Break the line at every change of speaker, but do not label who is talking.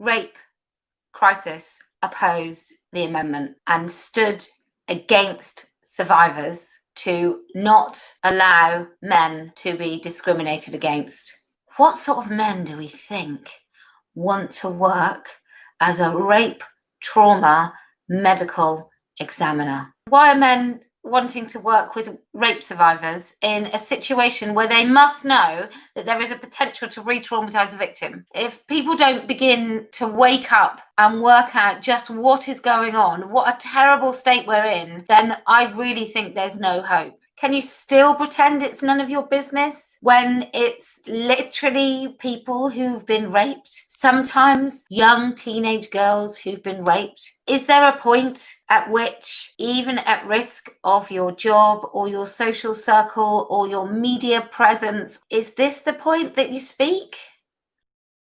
rape crisis opposed the amendment and stood against survivors to not allow men to be discriminated against. What sort of men do we think want to work as a rape trauma medical examiner? Why are men wanting to work with rape survivors in a situation where they must know that there is a potential to re traumatize the victim. If people don't begin to wake up and work out just what is going on, what a terrible state we're in, then I really think there's no hope. Can you still pretend it's none of your business when it's literally people who've been raped? Sometimes young teenage girls who've been raped. Is there a point at which, even at risk of your job or your social circle or your media presence, is this the point that you speak?